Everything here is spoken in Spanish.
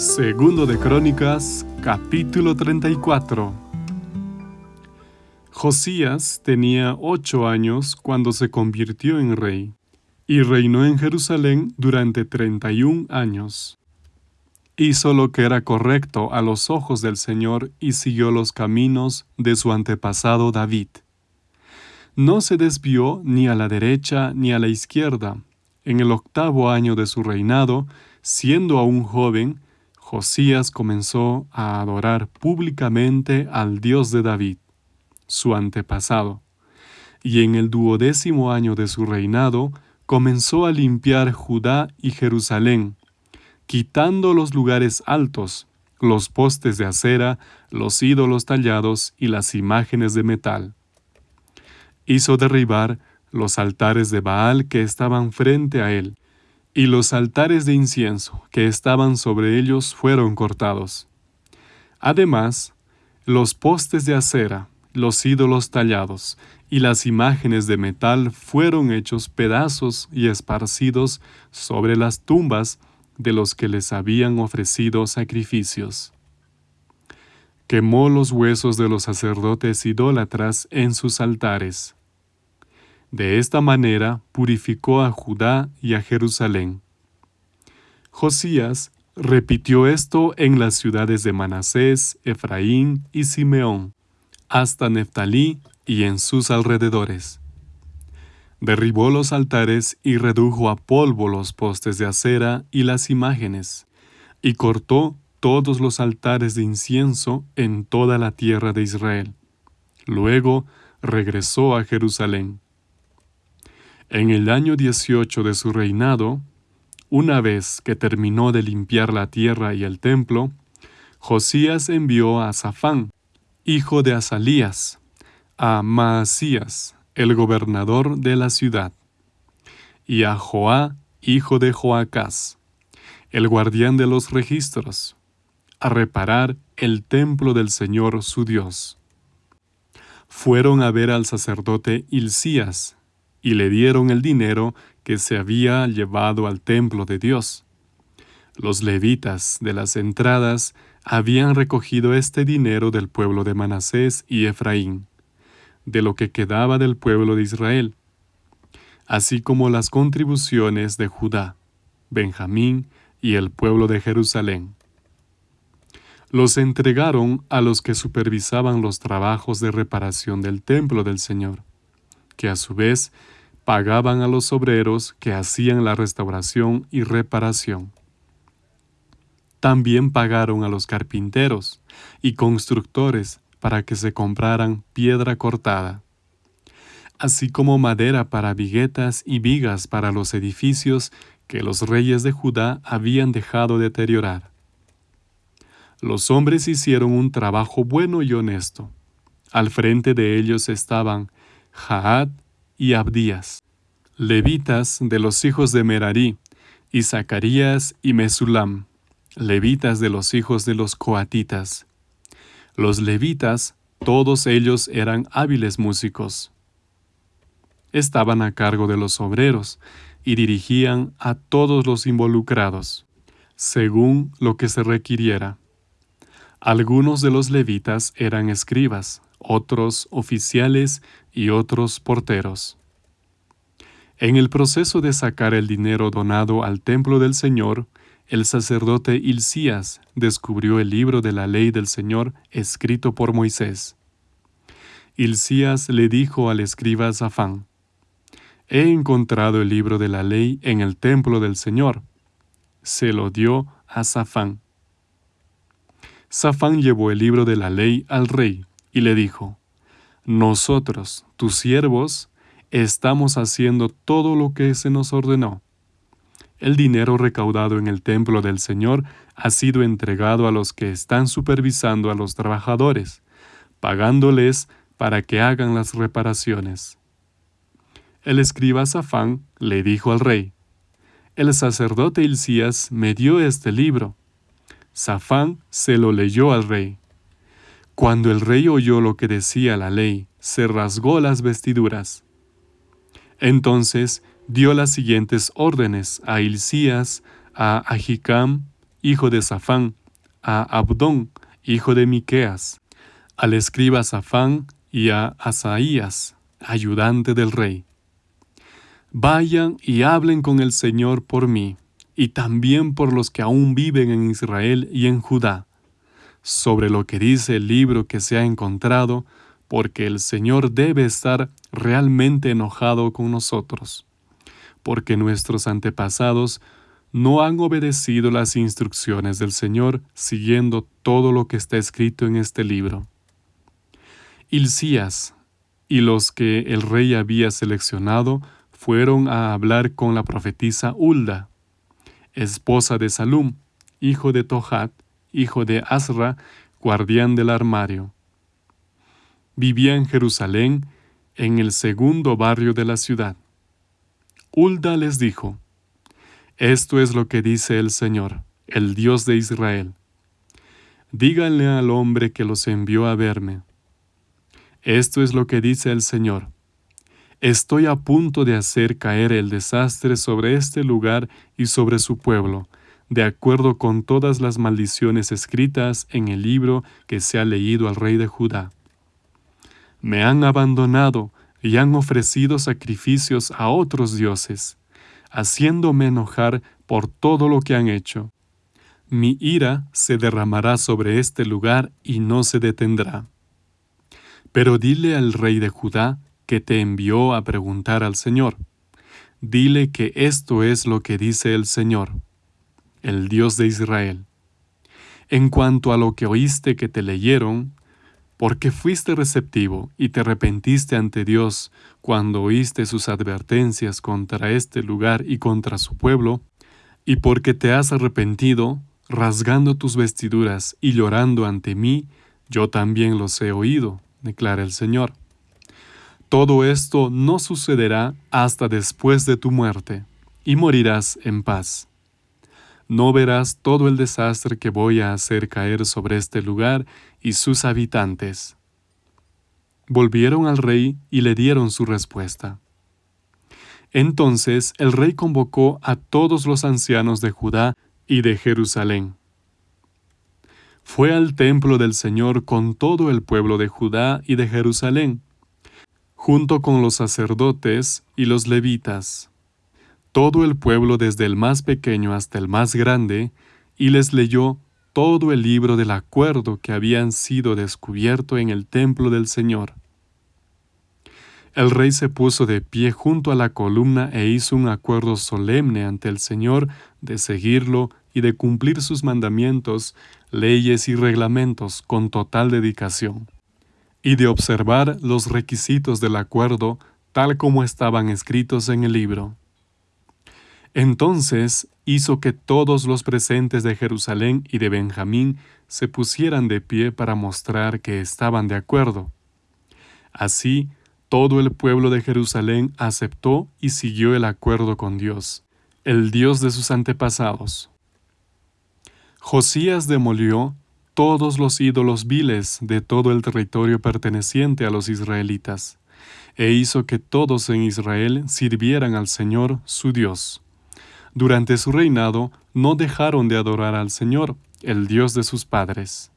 Segundo de Crónicas, capítulo 34. Josías tenía ocho años cuando se convirtió en rey, y reinó en Jerusalén durante treinta y un años. Hizo lo que era correcto a los ojos del Señor y siguió los caminos de su antepasado David. No se desvió ni a la derecha ni a la izquierda. En el octavo año de su reinado, siendo aún joven, Josías comenzó a adorar públicamente al Dios de David, su antepasado, y en el duodécimo año de su reinado comenzó a limpiar Judá y Jerusalén, quitando los lugares altos, los postes de acera, los ídolos tallados y las imágenes de metal. Hizo derribar los altares de Baal que estaban frente a él, y los altares de incienso que estaban sobre ellos fueron cortados. Además, los postes de acera, los ídolos tallados y las imágenes de metal fueron hechos pedazos y esparcidos sobre las tumbas de los que les habían ofrecido sacrificios. Quemó los huesos de los sacerdotes idólatras en sus altares de esta manera purificó a Judá y a Jerusalén. Josías repitió esto en las ciudades de Manasés, Efraín y Simeón, hasta Neftalí y en sus alrededores. Derribó los altares y redujo a polvo los postes de acera y las imágenes, y cortó todos los altares de incienso en toda la tierra de Israel. Luego regresó a Jerusalén. En el año 18 de su reinado, una vez que terminó de limpiar la tierra y el templo, Josías envió a Safán, hijo de Asalías, a Maasías, el gobernador de la ciudad, y a Joá, hijo de Joacás, el guardián de los registros, a reparar el templo del Señor su Dios. Fueron a ver al sacerdote Hilcías, y le dieron el dinero que se había llevado al templo de Dios. Los levitas de las entradas habían recogido este dinero del pueblo de Manasés y Efraín, de lo que quedaba del pueblo de Israel, así como las contribuciones de Judá, Benjamín y el pueblo de Jerusalén. Los entregaron a los que supervisaban los trabajos de reparación del templo del Señor que a su vez pagaban a los obreros que hacían la restauración y reparación. También pagaron a los carpinteros y constructores para que se compraran piedra cortada, así como madera para viguetas y vigas para los edificios que los reyes de Judá habían dejado deteriorar. Los hombres hicieron un trabajo bueno y honesto. Al frente de ellos estaban Jaad y Abdías, levitas de los hijos de Merarí, y Zacarías y Mesulam, levitas de los hijos de los coatitas. Los levitas, todos ellos eran hábiles músicos. Estaban a cargo de los obreros y dirigían a todos los involucrados, según lo que se requiriera. Algunos de los levitas eran escribas, otros oficiales y otros porteros. En el proceso de sacar el dinero donado al templo del Señor, el sacerdote Hilcías descubrió el libro de la ley del Señor escrito por Moisés. Hilcías le dijo al escriba Zafán, He encontrado el libro de la ley en el templo del Señor. Se lo dio a Zafán. Zafán llevó el libro de la ley al rey y le dijo, Nosotros, tus siervos, estamos haciendo todo lo que se nos ordenó. El dinero recaudado en el templo del Señor ha sido entregado a los que están supervisando a los trabajadores, pagándoles para que hagan las reparaciones. El escriba Safán le dijo al rey, El sacerdote Hilcías me dio este libro. Safán se lo leyó al rey. Cuando el rey oyó lo que decía la ley, se rasgó las vestiduras. Entonces dio las siguientes órdenes a Hilcías, a Ahicam, hijo de Safán, a Abdón, hijo de Miqueas, al escriba Safán y a Asaías, ayudante del rey. Vayan y hablen con el Señor por mí, y también por los que aún viven en Israel y en Judá, sobre lo que dice el libro que se ha encontrado, porque el Señor debe estar realmente enojado con nosotros, porque nuestros antepasados no han obedecido las instrucciones del Señor siguiendo todo lo que está escrito en este libro. Hilcías y los que el rey había seleccionado fueron a hablar con la profetisa Hulda, esposa de Salum, hijo de Tohat, hijo de Asra, guardián del armario. Vivía en Jerusalén, en el segundo barrio de la ciudad. Hulda les dijo, Esto es lo que dice el Señor, el Dios de Israel. Díganle al hombre que los envió a verme. Esto es lo que dice el Señor. Estoy a punto de hacer caer el desastre sobre este lugar y sobre su pueblo, de acuerdo con todas las maldiciones escritas en el libro que se ha leído al rey de Judá. Me han abandonado y han ofrecido sacrificios a otros dioses, haciéndome enojar por todo lo que han hecho. Mi ira se derramará sobre este lugar y no se detendrá. Pero dile al rey de Judá que te envió a preguntar al Señor. Dile que esto es lo que dice el Señor, el Dios de Israel. En cuanto a lo que oíste que te leyeron, porque fuiste receptivo y te arrepentiste ante Dios cuando oíste sus advertencias contra este lugar y contra su pueblo, y porque te has arrepentido, rasgando tus vestiduras y llorando ante mí, yo también los he oído, declara el Señor. Todo esto no sucederá hasta después de tu muerte, y morirás en paz. No verás todo el desastre que voy a hacer caer sobre este lugar y sus habitantes. Volvieron al rey y le dieron su respuesta. Entonces el rey convocó a todos los ancianos de Judá y de Jerusalén fue al templo del Señor con todo el pueblo de Judá y de Jerusalén, junto con los sacerdotes y los levitas, todo el pueblo desde el más pequeño hasta el más grande, y les leyó todo el libro del acuerdo que habían sido descubierto en el templo del Señor. El rey se puso de pie junto a la columna e hizo un acuerdo solemne ante el Señor de seguirlo y de cumplir sus mandamientos, leyes y reglamentos con total dedicación, y de observar los requisitos del acuerdo tal como estaban escritos en el libro. Entonces hizo que todos los presentes de Jerusalén y de Benjamín se pusieran de pie para mostrar que estaban de acuerdo. Así, todo el pueblo de Jerusalén aceptó y siguió el acuerdo con Dios, el Dios de sus antepasados. Josías demolió todos los ídolos viles de todo el territorio perteneciente a los israelitas, e hizo que todos en Israel sirvieran al Señor su Dios. Durante su reinado no dejaron de adorar al Señor, el Dios de sus padres.